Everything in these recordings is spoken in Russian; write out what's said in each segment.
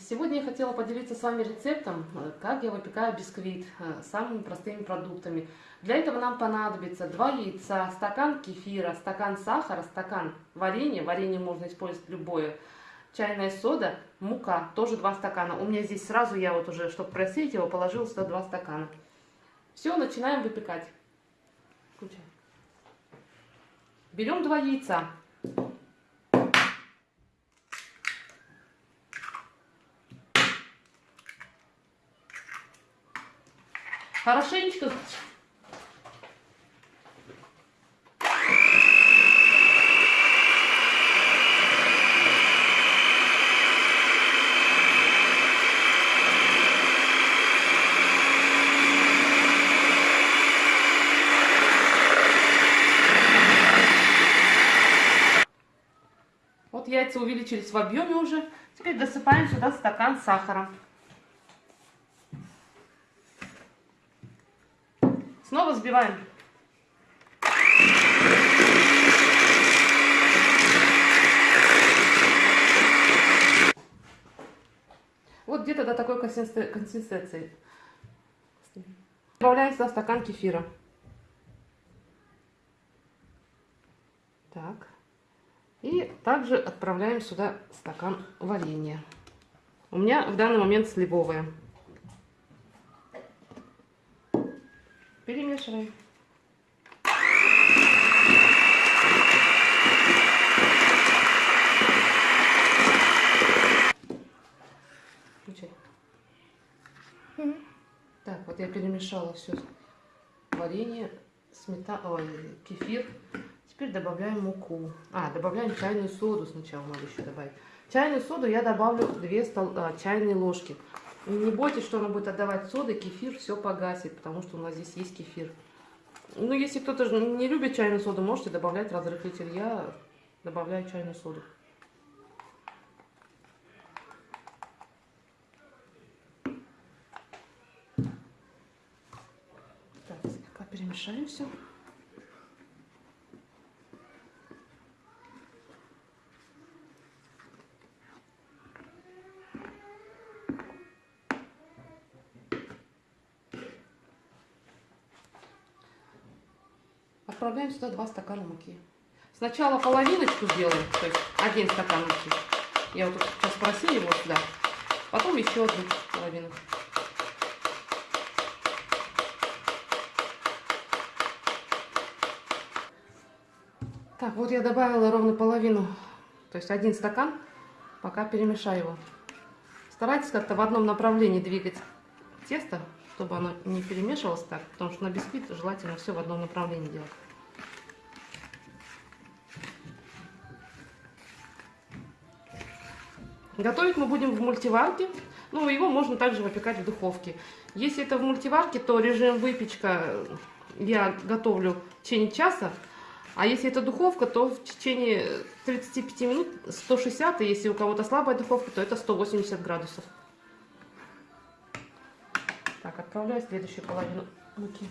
Сегодня я хотела поделиться с вами рецептом, э, как я выпекаю бисквит э, самыми простыми продуктами. Для этого нам понадобится 2 яйца, стакан кефира, стакан сахара, стакан варенья, варенье можно использовать любое, чайная сода, мука, тоже 2 стакана. У меня здесь сразу, я вот уже, чтобы просеять его, положила сюда 2 стакана. Все, начинаем выпекать. Включай. Берем 2 яйца. Хорошенечко яйца увеличились в объеме уже. Теперь досыпаем сюда стакан сахара. Снова взбиваем. Вот где-то до такой консистенции. Добавляем сюда стакан кефира. Так. И также отправляем сюда стакан варенья. У меня в данный момент сливовое. Перемешиваем. Включай. Так, вот я перемешала все варенье, сметана, ой, кефир. Теперь добавляем муку. А, добавляем чайную соду сначала надо еще добавить. Чайную соду я добавлю 2 стол, а, чайные ложки. Не бойтесь, что она будет отдавать соды, кефир все погасит, потому что у нас здесь есть кефир. Ну, если кто-то не любит чайную соду, можете добавлять разрыхлитель. Я добавляю чайную соду. Так, слегка перемешаем все. Отправляем сюда 2 стакана муки. Сначала половиночку сделаем, то есть один стакан муки. Я вот сейчас просила его сюда. Потом еще одну половину. Так, вот я добавила ровно половину, то есть один стакан. Пока перемешаю его. Старайтесь как-то в одном направлении двигать тесто, чтобы оно не перемешивалось так, потому что на бисквит желательно все в одном направлении делать. Готовить мы будем в мультиварке. Ну, его можно также выпекать в духовке. Если это в мультиварке, то режим выпечка я готовлю в течение часа. А если это духовка, то в течение 35 минут 160. И если у кого-то слабая духовка, то это 180 градусов. Так, отправляю следующую половину муки.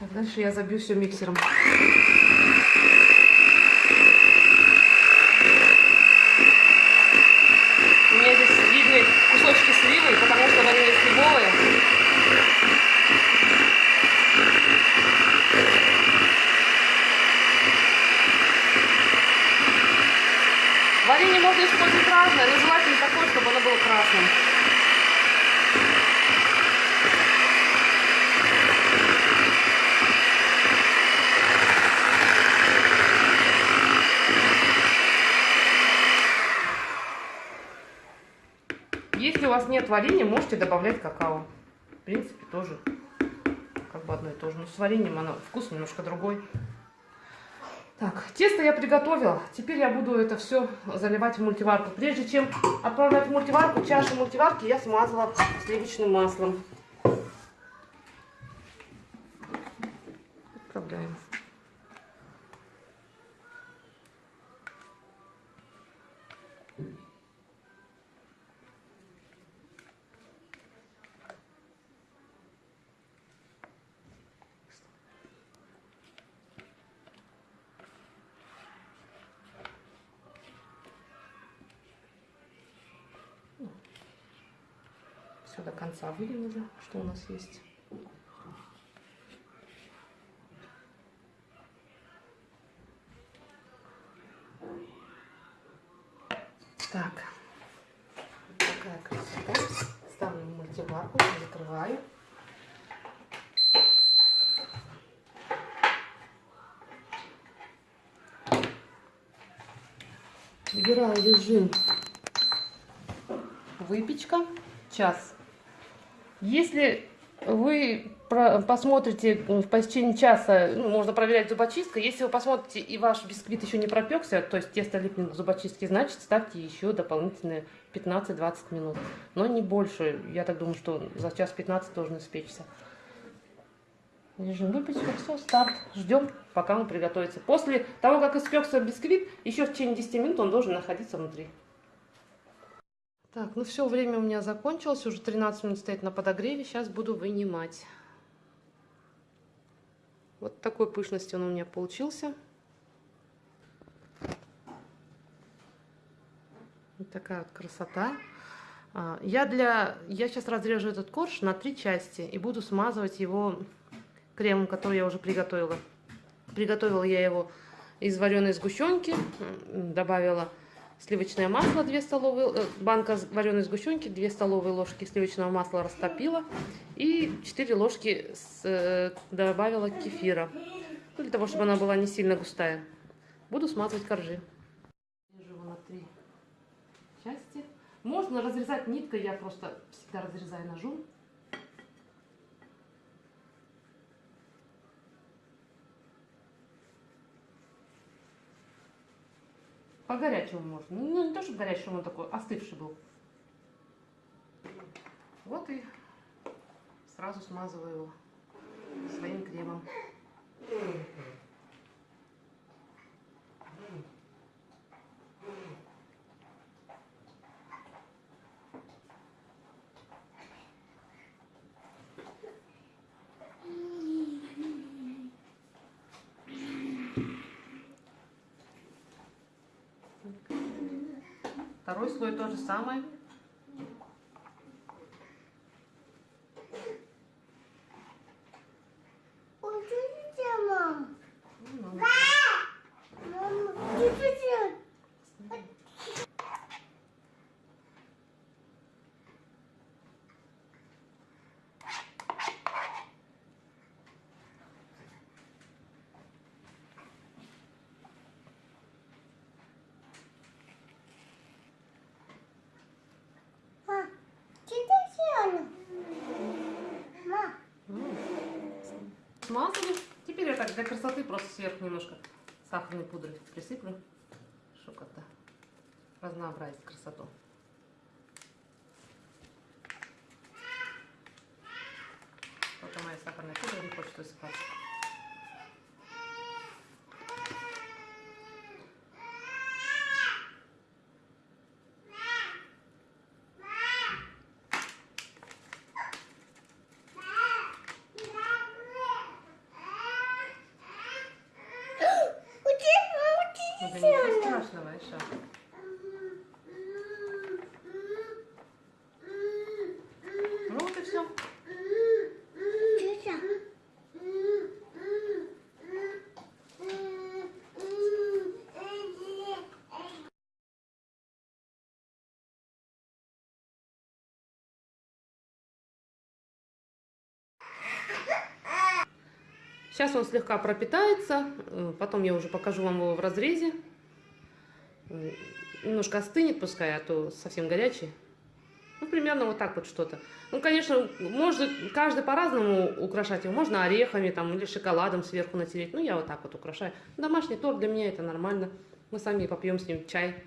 Так, дальше я забью все миксером. У меня здесь видны кусочки сливы, потому что варенье сливовое. Варенье можно использовать разное, но желательно такое, чтобы оно было красным. нет можете добавлять какао. В принципе, тоже как бы одно и то же. Но с вареньем оно, вкус немножко другой. Так, тесто я приготовила. Теперь я буду это все заливать в мультиварку. Прежде чем отправлять в мультиварку, чашу мультиварки я смазала сливочным маслом. Отправляем. Все до конца уже, что у нас есть. Так, такая красота. Ставлю мультиварку, закрываю. Выбираю режим выпечка час. Если вы посмотрите в течение часа, ну, можно проверять зубочисткой, если вы посмотрите и ваш бисквит еще не пропекся, то есть тесто липнет к зубочистке, значит ставьте еще дополнительные 15-20 минут. Но не больше, я так думаю, что за час 15 должен испечься. Режим выпечка, все, старт. Ждем, пока он приготовится. После того, как испекся бисквит, еще в течение 10 минут он должен находиться внутри. Так, ну все, время у меня закончилось, уже 13 минут стоит на подогреве, сейчас буду вынимать. Вот такой пышности он у меня получился. Вот такая вот красота. А, я, для, я сейчас разрежу этот корж на три части и буду смазывать его кремом, который я уже приготовила. Приготовила я его из вареной сгущенки, добавила сливочное масло, 2 столовые, э, банка вареной сгущенки, 2 столовые ложки сливочного масла растопила и 4 ложки с, э, добавила кефира, ну, для того, чтобы она была не сильно густая. Буду смазывать коржи. Можно разрезать ниткой, я просто всегда разрезаю ножом. По горячему можно. Ну, не то, чтобы горячий, он такой остывший был. Вот и сразу смазываю его своим кремом. Второй слой то же самое. Смазали. Теперь я так для красоты просто сверху немножко сахарной пудры присыплю, чтобы как-то разнообразить красоту. Ничего страшного, Иша. Ну вот и все. Сейчас он слегка пропитается, э, потом я уже покажу вам его в разрезе. Э, немножко остынет пускай, а то совсем горячий. Ну, примерно вот так вот что-то. Ну, конечно, может каждый по-разному украшать его. Можно орехами там или шоколадом сверху натереть. Ну, я вот так вот украшаю. Домашний торт для меня это нормально. Мы сами попьем с ним чай.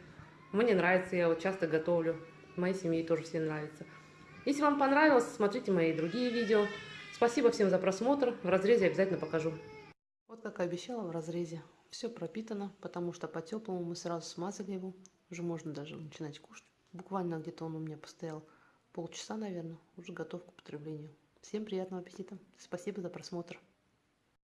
Мне нравится, я вот часто готовлю. Моей семье тоже всем нравится. Если вам понравилось, смотрите мои другие видео. Спасибо всем за просмотр. В разрезе обязательно покажу. Вот как и обещала в разрезе. Все пропитано, потому что по теплому мы сразу смазали его. Уже можно даже начинать кушать. Буквально где-то он у меня постоял полчаса, наверное. Уже готов к употреблению. Всем приятного аппетита. Спасибо за просмотр.